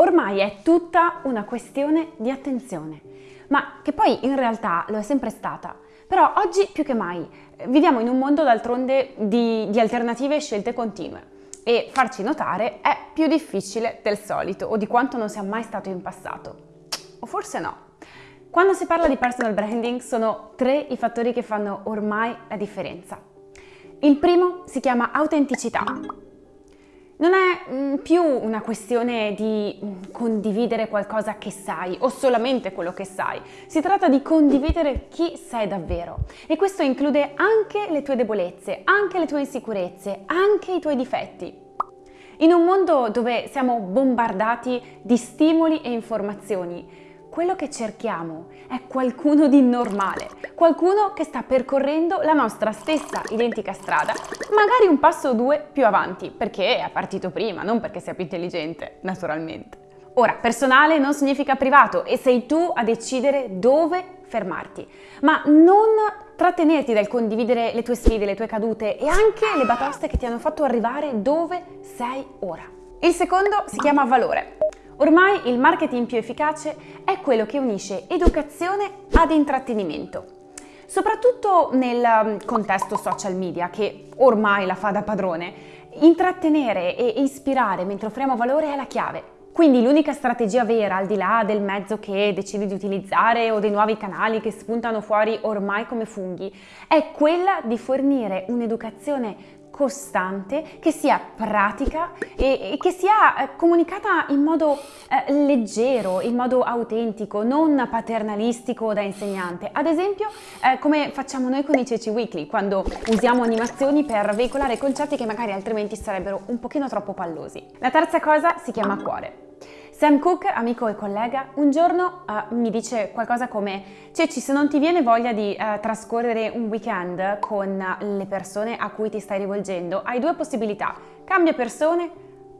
ormai è tutta una questione di attenzione, ma che poi in realtà lo è sempre stata. Però oggi più che mai viviamo in un mondo d'altronde di, di alternative e scelte continue e farci notare è più difficile del solito o di quanto non sia mai stato in passato. O forse no. Quando si parla di personal branding sono tre i fattori che fanno ormai la differenza. Il primo si chiama autenticità. Non è mm, più una questione di mm, condividere qualcosa che sai o solamente quello che sai, si tratta di condividere chi sei davvero e questo include anche le tue debolezze, anche le tue insicurezze, anche i tuoi difetti. In un mondo dove siamo bombardati di stimoli e informazioni, quello che cerchiamo è qualcuno di normale, qualcuno che sta percorrendo la nostra stessa identica strada, magari un passo o due più avanti, perché è partito prima, non perché sia più intelligente, naturalmente. Ora, personale non significa privato e sei tu a decidere dove fermarti, ma non trattenerti dal condividere le tue sfide, le tue cadute e anche le batoste che ti hanno fatto arrivare dove sei ora. Il secondo si chiama valore. Ormai il marketing più efficace è quello che unisce educazione ad intrattenimento. Soprattutto nel um, contesto social media, che ormai la fa da padrone, intrattenere e ispirare mentre offriamo valore è la chiave. Quindi l'unica strategia vera, al di là del mezzo che decidi di utilizzare o dei nuovi canali che spuntano fuori ormai come funghi, è quella di fornire un'educazione costante, che sia pratica e, e che sia eh, comunicata in modo eh, leggero, in modo autentico, non paternalistico da insegnante. Ad esempio, eh, come facciamo noi con i Ceci Weekly, quando usiamo animazioni per veicolare concetti che magari altrimenti sarebbero un pochino troppo pallosi. La terza cosa si chiama cuore. Sam Cook, amico e collega, un giorno uh, mi dice qualcosa come Ceci, se non ti viene voglia di uh, trascorrere un weekend con le persone a cui ti stai rivolgendo, hai due possibilità, cambia persone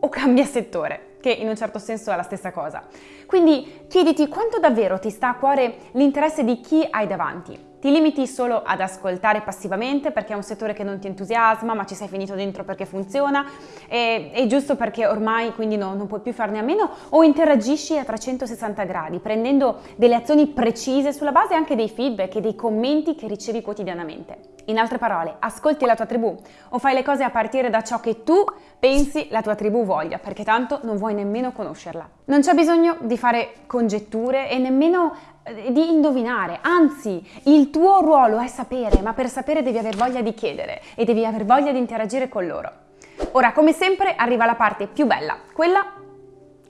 o cambia settore, che in un certo senso è la stessa cosa. Quindi chiediti quanto davvero ti sta a cuore l'interesse di chi hai davanti. Ti limiti solo ad ascoltare passivamente perché è un settore che non ti entusiasma ma ci sei finito dentro perché funziona e, è giusto perché ormai quindi no, non puoi più farne a meno o interagisci a 360 gradi prendendo delle azioni precise sulla base anche dei feedback e dei commenti che ricevi quotidianamente. In altre parole, ascolti la tua tribù o fai le cose a partire da ciò che tu pensi la tua tribù voglia, perché tanto non vuoi nemmeno conoscerla. Non c'è bisogno di fare congetture e nemmeno eh, di indovinare, anzi il tuo ruolo è sapere, ma per sapere devi aver voglia di chiedere e devi aver voglia di interagire con loro. Ora, come sempre, arriva la parte più bella, quella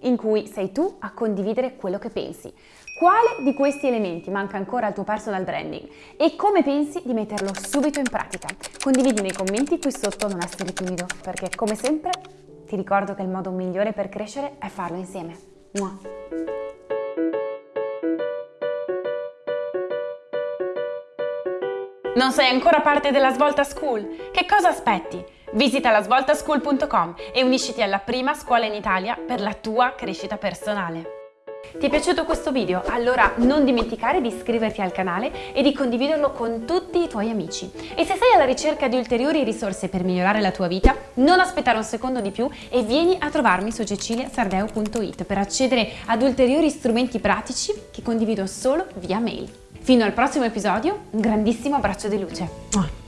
in cui sei tu a condividere quello che pensi. Quale di questi elementi manca ancora al tuo personal branding e come pensi di metterlo subito in pratica? Condividi nei commenti qui sotto, non essere timido, perché come sempre ti ricordo che il modo migliore per crescere è farlo insieme. Mua. Non sei ancora parte della Svolta School? Che cosa aspetti? Visita lasvoltaschool.com e unisciti alla prima scuola in Italia per la tua crescita personale. Ti è piaciuto questo video? Allora non dimenticare di iscriverti al canale e di condividerlo con tutti i tuoi amici. E se sei alla ricerca di ulteriori risorse per migliorare la tua vita, non aspettare un secondo di più e vieni a trovarmi su ceciliasardeo.it per accedere ad ulteriori strumenti pratici che condivido solo via mail. Fino al prossimo episodio, un grandissimo abbraccio di luce.